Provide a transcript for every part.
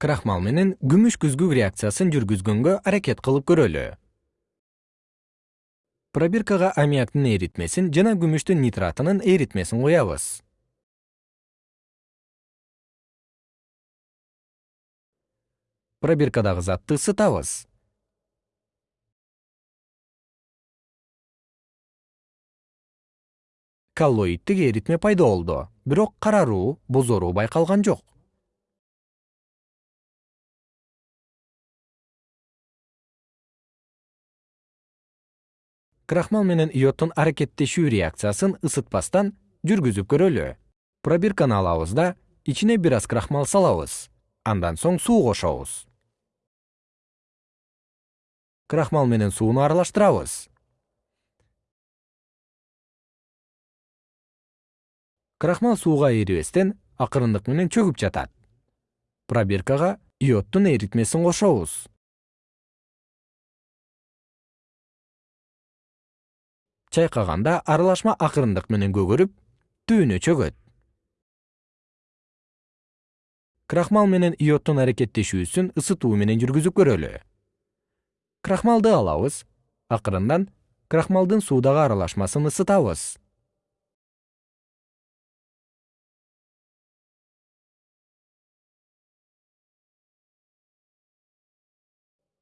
крахмал менен күмүш күзгүк реакциясын жүргүзгөнгө аракет кылып көрөлү. Пробиркага аммиактын эритмесин жана күмүштүн нитратынын эритмесин куябыз пробиркадагы затты ысытабыз коллоиддик эритме пайда болду бирок караруу бозоруу байкалган жок крахмал менен йоддун аракеттешүү реакциясын ысытпастан жүргүзүп көрөлү. Пробирканы алабыз да ичине бир аз крахмал салабыз. Андан соң суу кошобуз. Крахмал менен сууну аралаштырабыз. Крахмал сууга эрибестен акырындык менен чөгүп жатат. Пробиркага йоддун эритмесин кошобуз чайкаганда аралашма акырындык менен көгөрүп түбүнө чөгөт. Крахмал менен йоддун аракеттешүүсүн ысытуу менен жүргүзүп көрөлү. Крахмалды алабыз акырындан крахмалдын суудагы аралашмасын ысытабыз.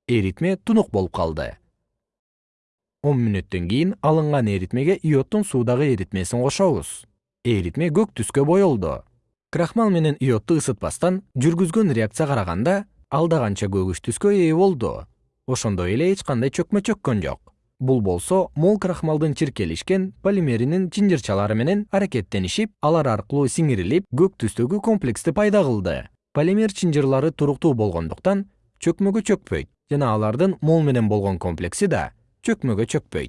Эритме тунук болуп калды он мүнөттөн кийин алынган эритмеге йоддун суудагы эритмесин кошобуз. Эритме көк түскө боелду крахмал менен йодду ысытпастан жүргүзгөн реакция караганда алда канча көгүш түскө ээ болду. Ошондой эле эч кандай чөкмө чөккөн жок. Бул болсо мол крахмалдын чиркелишкен полимеринин чынжырчалары менен аракеттенишип алар аркылуу сиңирилип көк түстөгү комплексти пайда кылды. Полимер чынжырлары туруктуу болгондуктан чөкмөгө чөкпөйт. Жана алардын мол менен болгон комплекси да чөкмөгө чөкпөйт